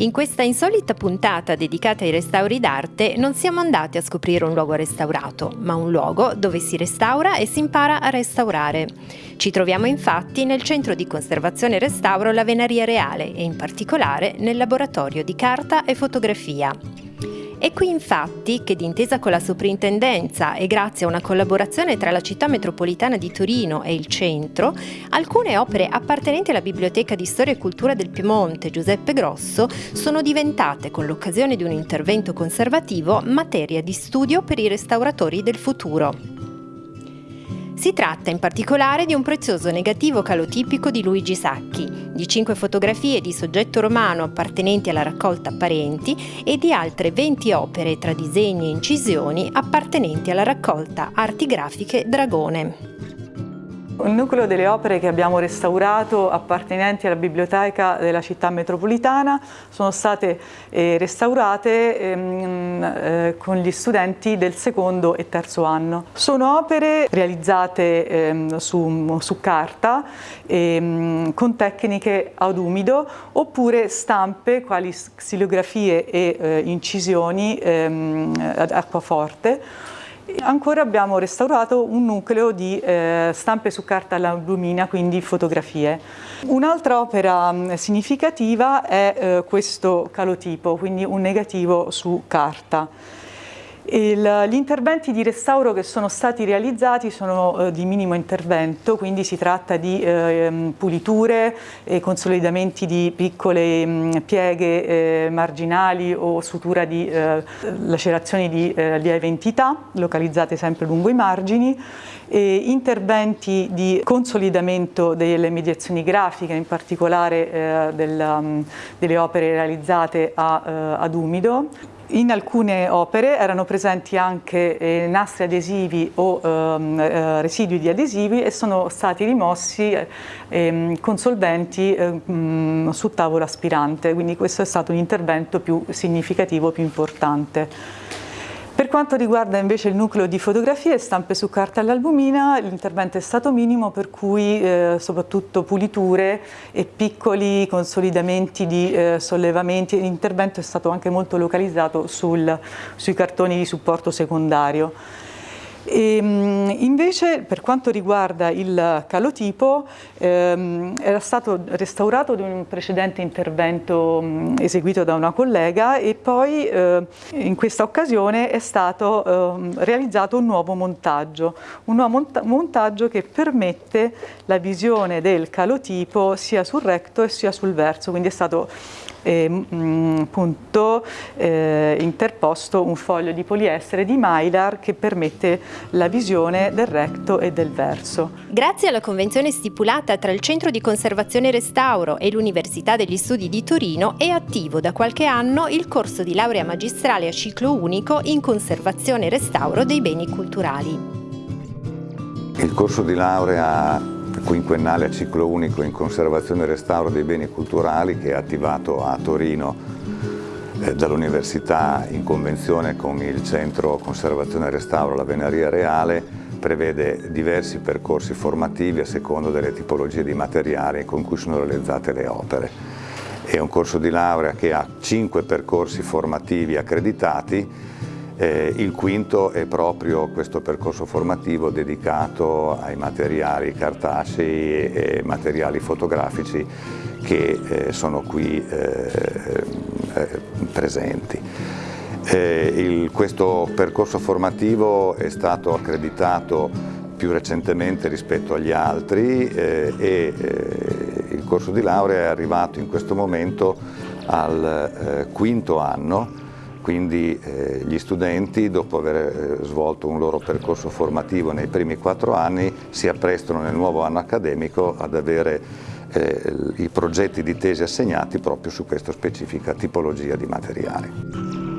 In questa insolita puntata dedicata ai restauri d'arte non siamo andati a scoprire un luogo restaurato, ma un luogo dove si restaura e si impara a restaurare. Ci troviamo infatti nel centro di conservazione e restauro La Venaria Reale e in particolare nel laboratorio di carta e fotografia. È qui infatti che d'intesa con la soprintendenza e grazie a una collaborazione tra la città metropolitana di Torino e il centro, alcune opere appartenenti alla Biblioteca di Storia e Cultura del Piemonte Giuseppe Grosso sono diventate, con l'occasione di un intervento conservativo, materia di studio per i restauratori del futuro. Si tratta in particolare di un prezioso negativo calotipico di Luigi Sacchi, di cinque fotografie di soggetto romano appartenenti alla raccolta Parenti e di altre 20 opere tra disegni e incisioni appartenenti alla raccolta Arti grafiche Dragone. Il nucleo delle opere che abbiamo restaurato appartenenti alla biblioteca della città metropolitana sono state eh, restaurate ehm, eh, con gli studenti del secondo e terzo anno. Sono opere realizzate ehm, su, su, carta ehm, con tecniche ad umido oppure stampe quali xilografie e eh, incisioni ehm, ad acquaforte Ancora abbiamo restaurato un nucleo di eh, stampe su carta all'albumina, quindi fotografie. Un'altra opera mh, significativa è eh, questo calotipo, quindi un negativo su carta. Gli interventi di restauro che sono stati realizzati sono eh, di minimo intervento, quindi si tratta di eh, puliture e consolidamenti di piccole mh, pieghe eh, marginali o sutura di eh, lacerazioni di eh, lieve entità, localizzate sempre lungo i margini, e interventi di consolidamento delle mediazioni grafiche, in particolare eh, del, um, delle opere realizzate a, ad umido, in alcune opere erano presenti anche eh, nastri adesivi o ehm, eh, residui di adesivi e sono stati rimossi eh, con solventi ehm, su tavola aspirante, quindi questo è stato un intervento più significativo, più importante. Per quanto riguarda invece il nucleo di fotografie e stampe su carta all'albumina, l'intervento è stato minimo per cui eh, soprattutto puliture e piccoli consolidamenti di eh, sollevamenti, l'intervento è stato anche molto localizzato sul, sui cartoni di supporto secondario. E, ehm, invece per quanto riguarda il calotipo ehm, era stato restaurato da un precedente intervento mh, eseguito da una collega e poi eh, in questa occasione è stato eh, realizzato un nuovo montaggio, un nuovo monta montaggio che permette la visione del calotipo sia sul recto e sia sul verso, quindi è stato eh, mh, appunto, eh, interposto un foglio di poliestere di Mylar che permette la visione del recto e del verso. Grazie alla convenzione stipulata tra il Centro di Conservazione e Restauro e l'Università degli Studi di Torino è attivo da qualche anno il corso di laurea magistrale a ciclo unico in conservazione e restauro dei beni culturali. Il corso di laurea quinquennale a ciclo unico in conservazione e restauro dei beni culturali che è attivato a Torino eh, dall'Università in convenzione con il Centro Conservazione e Restauro La Venaria Reale prevede diversi percorsi formativi a seconda delle tipologie di materiali con cui sono realizzate le opere. È un corso di laurea che ha cinque percorsi formativi accreditati eh, il quinto è proprio questo percorso formativo dedicato ai materiali cartacei e materiali fotografici che eh, sono qui eh, eh presenti. Eh, il, questo percorso formativo è stato accreditato più recentemente rispetto agli altri eh, e il corso di laurea è arrivato in questo momento al quinto anno quindi eh, gli studenti dopo aver eh, svolto un loro percorso formativo nei primi quattro anni si apprestano nel nuovo anno accademico ad avere eh, i progetti di tesi assegnati proprio su questa specifica tipologia di materiali.